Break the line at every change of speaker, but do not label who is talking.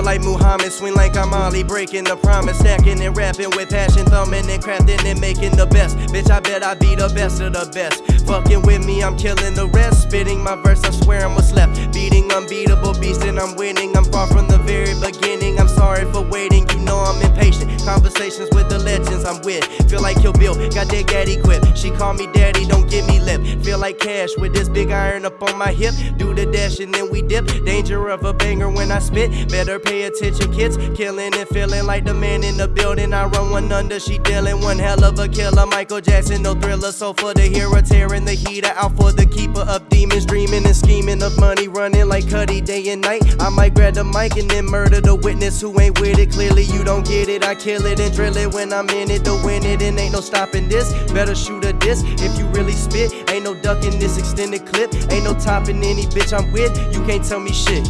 Feel like Muhammad, swing like I'm Ali, breaking the promise, stacking and rapping with passion, thumbing and crafting and making the best. Bitch, I bet I be the best of the best. Fucking with me, I'm killing the rest. Spitting my verse, I swear I'm what's left. Beating unbeatable beast and I'm winning. I'm far from the very beginning. I'm Conversations with the legends I'm with. Feel like Kill Bill, got that gaddy quip. She call me daddy, don't give me lip. Feel like cash with this big iron up on my hip. Do the dash and then we dip. Danger of a banger when I spit. Better pay attention, kids. Killing and feeling like the man in the building. I run one under, she dealing one hell of a killer. Michael Jackson, no thriller. So for the hero, tearing the heater out for the keeper of demons. Dreaming and scheming of money, running like Cudi day and night. I might grab the mic and then murder the witness who ain't with it. Clearly, you don't get it. I kill it and drill it when I'm in it to win it. And ain't no stopping this. Better shoot a disc if you really spit. Ain't no ducking this extended clip. Ain't no topping any bitch I'm with. You can't tell me shit.